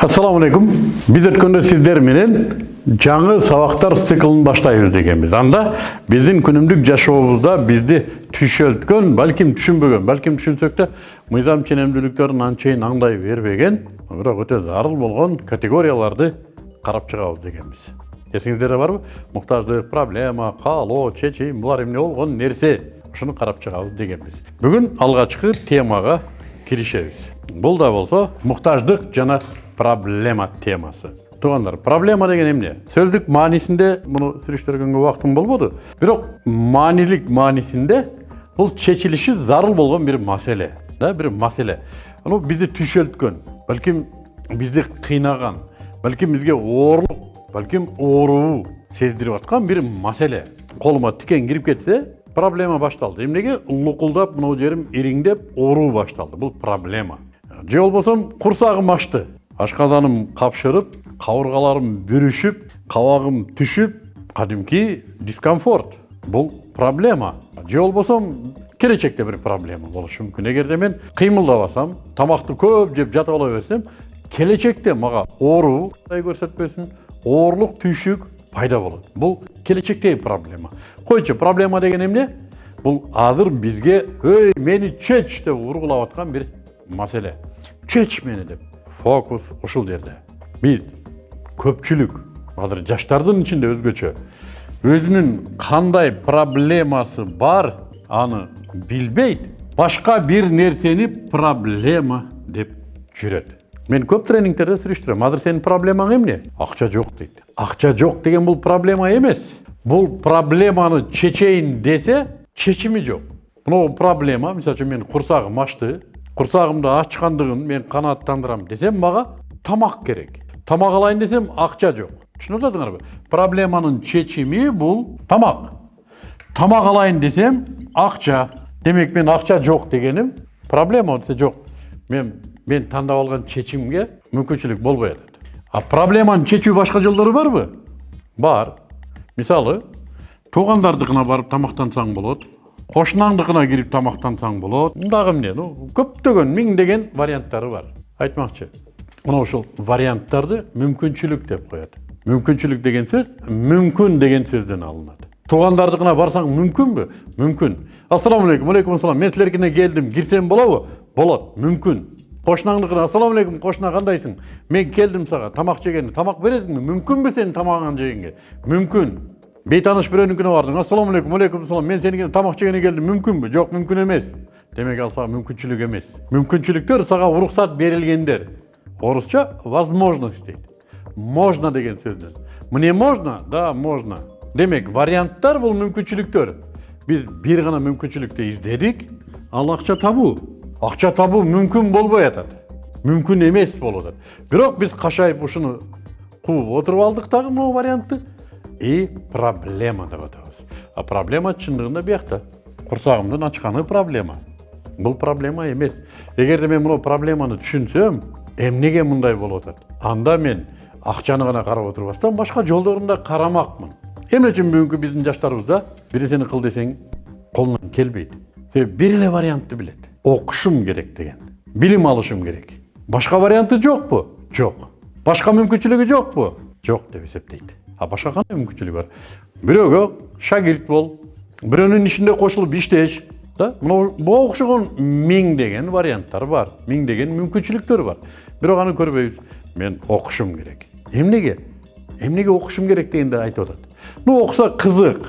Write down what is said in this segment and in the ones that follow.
Ассаламу алейкум. Биз өткөндө сиздер менен жаңы сабактар циклын баштайбыз дегенбиз. Анда биздин күнүмдүк жашообузда бизди түшөлткөн, балким түшүнбөгөн, балким түшүнсөк да мыйзам ченемдүүлүктөрүн анчейин аңдай бербеген, бирок өтө зарыл болгон категорияларды карап чыгабыз дегенбиз. Эсиңиздерде барбы? Муктаждык, проблема, каалоо, чечим, булар эмне болгон нерсе? Ушуну карап чыгабыз дегенбиз. Бүгүн алгачкы темага киришебиз. Бул да болсо муктаждык жана проблема темасы. Туугандар, проблема деген эмне? Сөздүк маанисинде муну сүрүштүргөнгө убактым болбоду. Бирок маанилик маанисинде бул чечилиши зарыл болгон бир маселе, да, бир маселе. Аны бизди түшөлткөн, балким бизди кыйнаган, балким бизге оорлук, балким ооруу сездирип аткан бир маселе. Колума тикен кирип кетсе, проблема башталды. Эмнеге лукулдап мынау жерим ириңдеп ооруу башталды. Бул проблема. Же болбосо курсагым ачты. Ашказаным капшырып, кабыргаларым бүрүшүп, кабагым түшүп, кадимки дискомфорт. Бул проблема. Же болбосо келечекте бир проблема болушу мүмкүн. Эгерде мен кыймылдабасам, тамакты көп жеп жатып ала берсем, келечекте мага ооруу көрсөтпөсүн, оорлук, түйшүк пайда болот. Бул келечектеги проблема. Койчу, проблема деген эмне? Бул азыр бизге өй мени чеч деп ургулап аткан бир маселе. Чеч мени деп. Фокус ушул жерде. Биз көпчүлүк азыр жаштардын ичинде өзгөчө өзүнүн кандай проблемасы бар аны билбейт, башка бир нерсени проблема деп жүрөт. Мен көп тренингтерде сүрүштүрөм. Азыр сенин проблемаң эмне? Акча жок дейт. Акча жок деген бул проблема эмес. Бул проблеманы чечейин десе, чечими жок. Мына проблема, мисалы үчүн мен курсагым ачты, курсагымды ачкандыгын мен канааттандырам десем, мага тамак керек. Тамак алайын десем, акча жок. Түшүнүп атасыңарбы? Проблеманын чечими бул тамак. Тамак алайын десем, акча. Демек мен акча жок дегеним проблема десе жок. Мен мен тандап алган чечимге мүмкүнчүлүк болбой атат. А проблеманы чечүү башка жолдору барбы? Бар. Мисалы, туугандардыкына барып тамактансаң болот. Кошунаңдыкына кирип тамактансаң болот. Мындагы эмне? Ну, көптөгөн миңдеген варианттары бар. Айтмакчы. Мына ушул варианттарды мүмкүнчүлүк деп коет. Мүмкүнчүлүк деген сөз мүмкүн деген сөздөн алынат. Туугандардыкына барсаң мүмкүнбү? Мүмкүн. Ассаламу алейкум, алейкум ассалам. Мен силеркине келдим, кирсем болобу? Болот. Мүмкүн. Кошунаңдыкына ассаламу алейкум, кошуна кандайсың? Мен келдим сага, тамак жегени, тамак бересиңби? Мүмкүнбү сенин тамагыңды жегенге? Мүмкүн. Бейтаныш бирөөнүкүнө бардың. Ассаламу алейкум, ассалам. Мен сенин тамак жегени келдим, мүмкүнбү? Жок, мүмкүн эмес. Демек ал сага мүмкүнчүлүк эмес. Мүмкүнчүлүктөр сага уруксат берилгендер. Орусча возможность дейт. Можно деген сөздөн. Мне можно? Да, можно. Демек, варианттар бул мүмкүнчүлүктөр. Биз бир гана мүмкүнчүлүктү издедик, ал акча табуу. Акча табуу мүмкүн болбой атат. Мүмкүн эмес болуп атат. Бирок биз кашайып ушуну кууп отуруп алдык дагы могу вариантты и проблема деп атабыз. А проблема чындыгында биякта. Курсагымдын ачканы проблема. Бул проблема эмес. Эгерде мен мына проблеманы түшүнсөм, эмнеге мындай болуп атат? Анда мен акчаны гана карап отурбастан башка жолдорун да карамакмын. Эмне үчүн бүгүнкү биздин жаштарыбызда бир нерсени кыл десең колунан келбейт. Себеби бир эле вариантты билет. Окушум керек деген. Билим алышым керек. Башка варианты жокпу? Жок. Башка мүмкүнчүлүгү жокпу? Жок деп эсептейт. А башка кандай мүмкүнчүлүк бар? Бирөөгө шагирт бол, бирөөнүн ишинде кошулуп иштеш, да? Мына буга окшогон миңдеген варианттар бар, миңдеген мүмкүнчүлүктөр бар. Бирок аны көрбөйбүз. Мен окушум керек. Эмнеге? Эмнеге окушум керек дегенде айтып атат. Ну окуса кызык,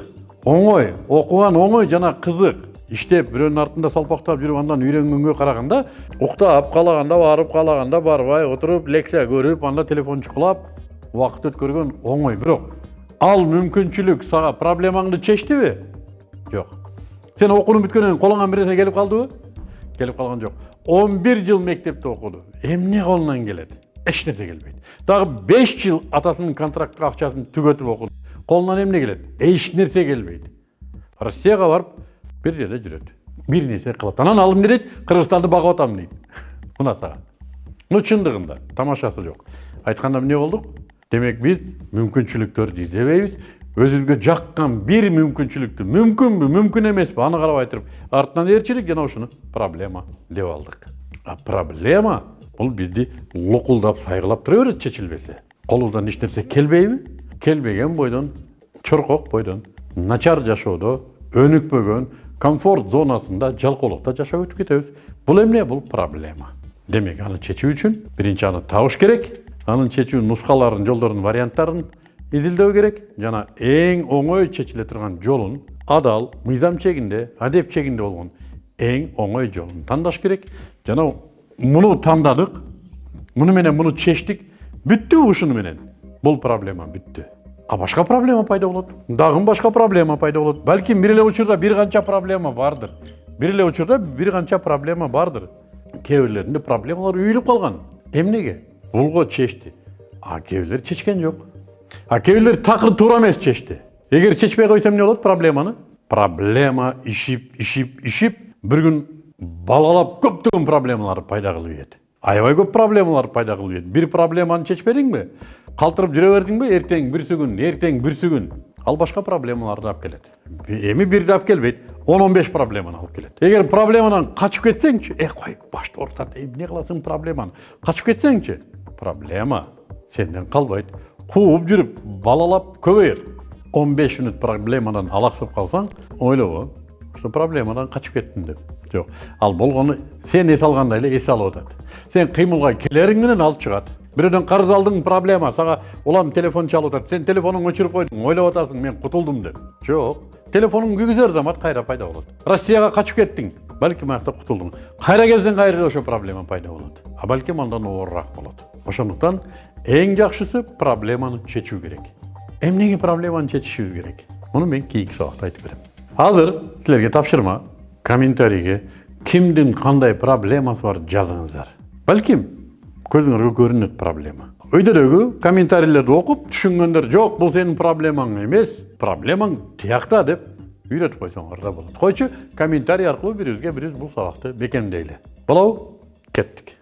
оңой, окуган оңой жана кызык. Иштеп, бирөөнүн артында салпактап жүрүп андан үйрөнгөнгө караганда, уктап, каалаганда барып, каалаганда барбай, отуруп, лекция көрүп, анда телефон чукулап, убакыт өткөргөн оңой. Бирок ал мүмкүнчүлүк сага проблемаңды чечтиби? Жок. Сен окууну бүткөндөн кийин колуңан бир нерсе келип калдыбы? Келип калган жок. 11 жыл мектепте окуду. Эмне колунан келет? Эч нерсе келбейт. Дагы 5 жыл атасынын контрактка акчасын түгөтүп окуду. Колунан эмне келет? Эч нерсе келбейт. Россияга барып бир жерде жүрөт. Бир нерсе кылат. Анан ал эмне дейт? Кыргызстанды багып атам дейт. Мына сага. Ну чындыгында тамашасы жок. Айтканда эмне болдук? Демек биз мүмкүнчүлүктөрдү издебейбиз. Өзүбүзгө жаккан бир мүмкүнчүлүктү мүмкүнбү, мүмкүн эмеспи аны карабай туруп артынан ээрчилик жана ушуну проблема деп алдык. А проблема бул бизди лукулдап сайгылап тура берет чечилбесе колубуздан эч нерсе келбейби келбеген бойдон чоркок бойдон начар жашоодо өнүкпөгөн комфорт зонасында жалкоолукта жашап өтүп кетебиз бул эмне бул проблема демек аны чечүү үчүн биринчи аны табыш керек анын чечүү нускаларын жолдорун варианттарын изилдөө керек жана эң оңой чечиле турган жолун адал мыйзам чегинде адеп чегинде болгон эң оңой жолун тандаш керек. Жана муну тандадык муну менен муну чечтик бүттүбү ушуну менен. Бул проблема бүттү. А башка проблема пайда болот. Дагы башка проблема пайда болот. Балким бир эле учурда бир канча проблема бардыр. Бир эле учурда бир канча проблема бардыр. Кээ бирлеринде проблемалар үйүлүп калган. Эмнеге? Булго чечти а бирлери чечкен жок а кээ бирлери такыр туура эмес чечти эгер чечпей койсо эмне болот проблеманы проблема ишип ишип ишип бир күн балалап көптөгөн проблемалар пайда кылып ийет аябай көп проблемалар пайда кылып ийет бир проблеманы чечпедиңби калтырып жүрө бердиңби эртең бүрсү күн эртең бүрсү күн ал башка проблемаларды алып келет эми бирди алып келбейт он он беш проблеманы алып келет эгер проблемадан качып кетсеңчи э кой башты ортот эмне кыласың проблеманы качып кетсеңчи проблема. Сенден калбайт кууп жүрүп балалап он беш мүнөт проблемадан алаксып калсаң ойлобо ушу проблемадан качып кеттим деп. Жок ал болгону сен эс алгандай эле эс алып атат сен кыймылга келериң менен алып чыгат бирөөдөн карыз алдың проблема. Сага улам телефон чалып атат сен телефонуңду өчүрүп койдуң ойлоп атасың мен кутулдум деп. Жок телефонуң күйгүзөр замат кайра пайда болот россияга качып кеттиң балким аякта кутулдуң кайра келсең кайра ошо проблема пайда болот а балким андан оорураак болот ошондуктан эң жакшысы проблеманы чечүү керек эмнеге проблеманы чечишибиз керек муну мен кийинки сабакта айтып берем азыр силерге тапшырма комментарийге кимдин кандай проблемасы бар жазыңыздар балким көзүңөргө көрүнөт проблема өйдөрөгү комментарийлерди окуп түшүнгөндөр жок бул сенин проблемаң эмес проблемаң тиякта деп үйрөтүп койсоңор да болот койчу комментарий аркылуу бири бирибизге бирибиз бул сабакты бекемдейли болобу кеттик